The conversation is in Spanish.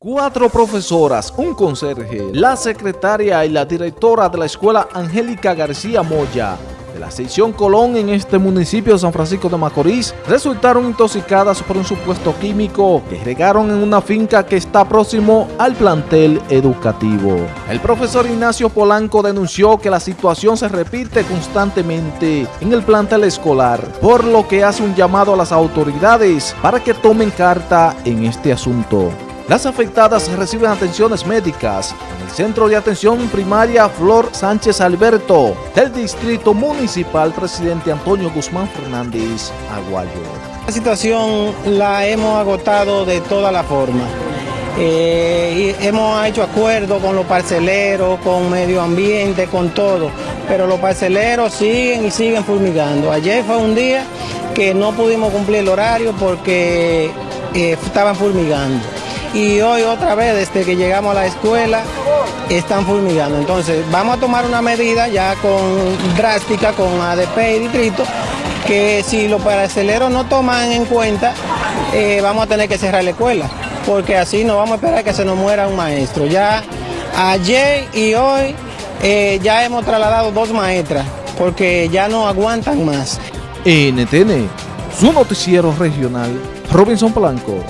Cuatro profesoras, un conserje, la secretaria y la directora de la escuela Angélica García Moya de la sección Colón en este municipio de San Francisco de Macorís resultaron intoxicadas por un supuesto químico que regaron en una finca que está próximo al plantel educativo. El profesor Ignacio Polanco denunció que la situación se repite constantemente en el plantel escolar, por lo que hace un llamado a las autoridades para que tomen carta en este asunto. Las afectadas reciben atenciones médicas en el Centro de Atención Primaria Flor Sánchez Alberto del Distrito Municipal Presidente Antonio Guzmán Fernández Aguayo. La situación la hemos agotado de toda la forma. Eh, hemos hecho acuerdos con los parceleros, con medio ambiente, con todo, pero los parceleros siguen y siguen fulmigando. Ayer fue un día que no pudimos cumplir el horario porque eh, estaban fulmigando y hoy otra vez desde que llegamos a la escuela están fulmigando. Entonces vamos a tomar una medida ya con drástica con ADP y distrito que si los paraceleros no toman en cuenta eh, vamos a tener que cerrar la escuela porque así no vamos a esperar que se nos muera un maestro. Ya ayer y hoy eh, ya hemos trasladado dos maestras porque ya no aguantan más. NTN, su noticiero regional, Robinson Blanco.